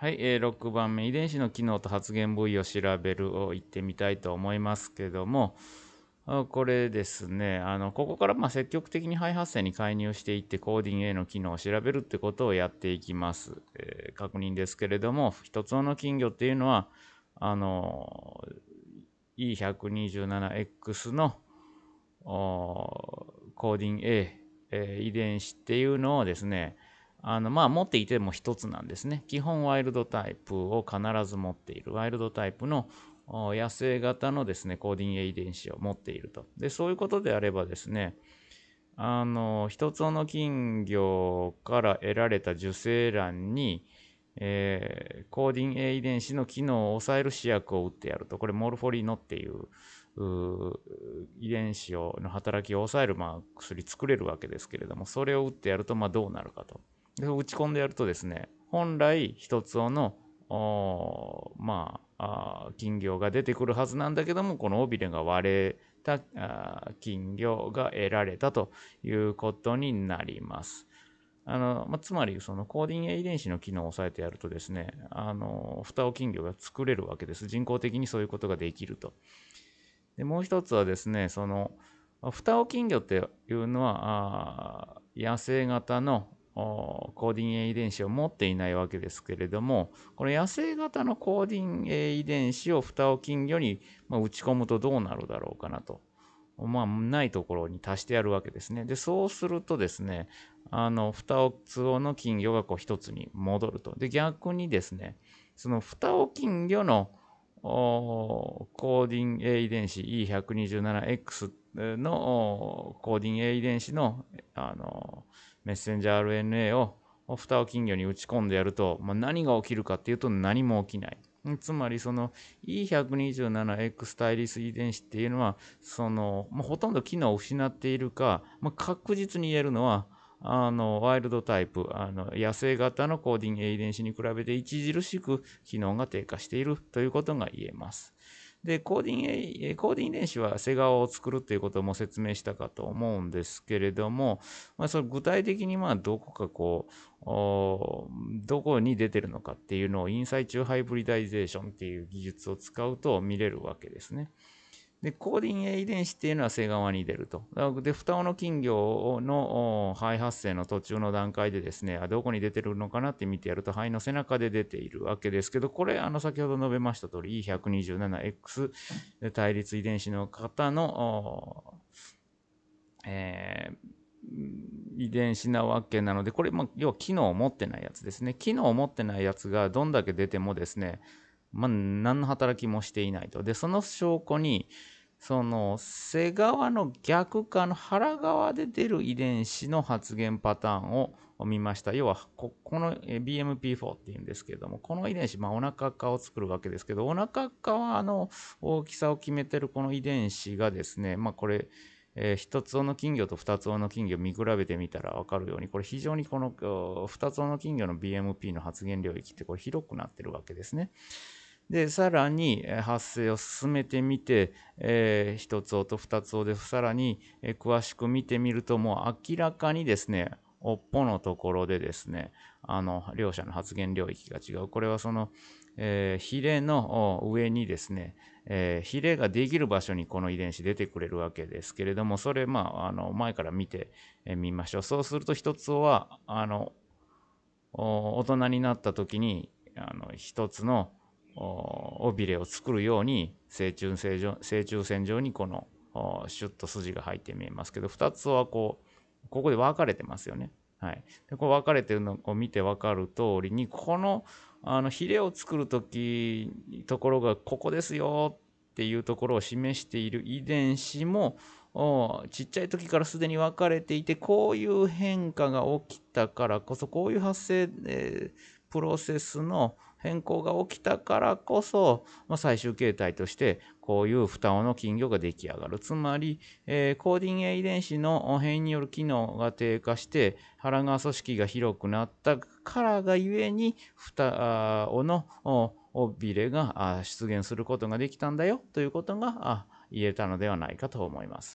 はい、えー、6番目、遺伝子の機能と発現部位を調べるを言ってみたいと思いますけども、これですね、あのここからま積極的に肺発生に介入していってコーディン A の機能を調べるってことをやっていきます。えー、確認ですけれども、一つの金魚っていうのは、あの E127X のコーディン A、えー、遺伝子っていうのをですね、あのまあ持っていても一つなんですね。基本ワイルドタイプを必ず持っている。ワイルドタイプの野生型のですね、コーディン A 遺伝子を持っていると。で、そういうことであればですね、あの、一つの金魚から得られた受精卵に、えー、コーディン A 遺伝子の機能を抑える試薬を打ってやると。これ、モルフォリノっていう遺伝子をの働きを抑える、まあ、薬作れるわけですけれども、それを打ってやると、まあ、どうなるかと。で打ち込んでやるとですね、本来一つのまあ金魚が出てくるはずなんだけども、この尾びれが割れた金魚が得られたということになります。あのまあ、つまり、そのコーディン A 遺伝子の機能を抑えてやるとですね、あの、蓋を金魚が作れるわけです。人工的にそういうことができると。でもう一つはですね、その、蓋を金魚っていうのは、野生型のコーディン A 遺伝子を持っていないわけですけれども、この野生型のコーディン A 遺伝子を蓋を金魚に打ち込むとどうなるだろうかなと。まあ、ないところに足してやるわけですね。で、そうするとですね、あの、蓋を通をの金魚がこう一つに戻ると。で、逆にですね、その蓋を金魚のコーディン A 遺伝子 E127X のコーディン A 遺伝子のあのメッセンジャー RNA を蓋を金魚に打ち込んでやると、まあ、何が起きるかっていうと何も起きない。つまりその E127X 対立遺伝子っていうのはその、まあ、ほとんど機能を失っているか、まあ、確実に言えるのはあのワイルドタイプあの野生型のコーディン A 遺伝子に比べて著しく機能が低下しているということが言えます。で、 chordin、chordin 遺伝子は背側を作るということも説明したかと思うんですけれども、まあ、その具体的にまあどこかこう、どこに出てるのかっていうのを in situ hybridization っていう技術を使うと見れるわけですね。で、コーディン A 遺伝子っていうのは背側に出ると。で、双尾の金魚の胚発生の途中の段階でですね、どこに出てるのかなって見てやると、胚の背中で出ているわけですけど、これ、あの、先ほど述べました通り、E127X 対立遺伝子の方の、えー、遺伝子なわけなので、これ、まあ、要は機能を持ってないやつですね。機能を持ってないやつがどんだけ出てもですね、まあ、何の働きもしていないと。で、その証拠に、その背側の逆側の腹側で出る遺伝子の発現パターンを見ました。要はこ、この BMP4 っていうんですけれども、この遺伝子、まあ、お腹側を作るわけですけど、お腹側の大きさを決めてるこの遺伝子がですね、まあ、これ、えー、一つ尾の金魚と二つ尾の金魚を見比べてみたら分かるように、これ非常にこの二つ尾の金魚の BMP の発現領域ってこれ広くなってるわけですね。で、さらに発生を進めてみて、えー、1つ音、2つ音でさらに詳しく見てみると、もう明らかにですね、尾っぽのところでですね、あの、両者の発現領域が違う。これはその、えー、ヒレの上にですね、えー、ヒレができる場所にこの遺伝子出てくれるわけですけれども、それ、まあ、あの、前から見てみましょう。そうすると一つは、あの、大人になった時に、あの、一つの尾びれを作るように正中線上正中線上にこのシュッと筋が入って見えますけど2つはこうここで分かれてますよね。はい、でこう分かれてるのを見て分かる通りにこのあのヒレを作る時ところがここですよっていうところを示している遺伝子もちっちゃい時からすでに分かれていてこういう変化が起きたからこそこういう発生、えー、プロセスの変更が起きたからこそ、まあ、最終形態としてこういう双尾の金魚が出来上がる。つまり、えー、コーディン A 遺伝子の変異による機能が低下して腹側組織が広くなったからがゆえに双尾の尾びれが出現することができたんだよということが言えたのではないかと思います。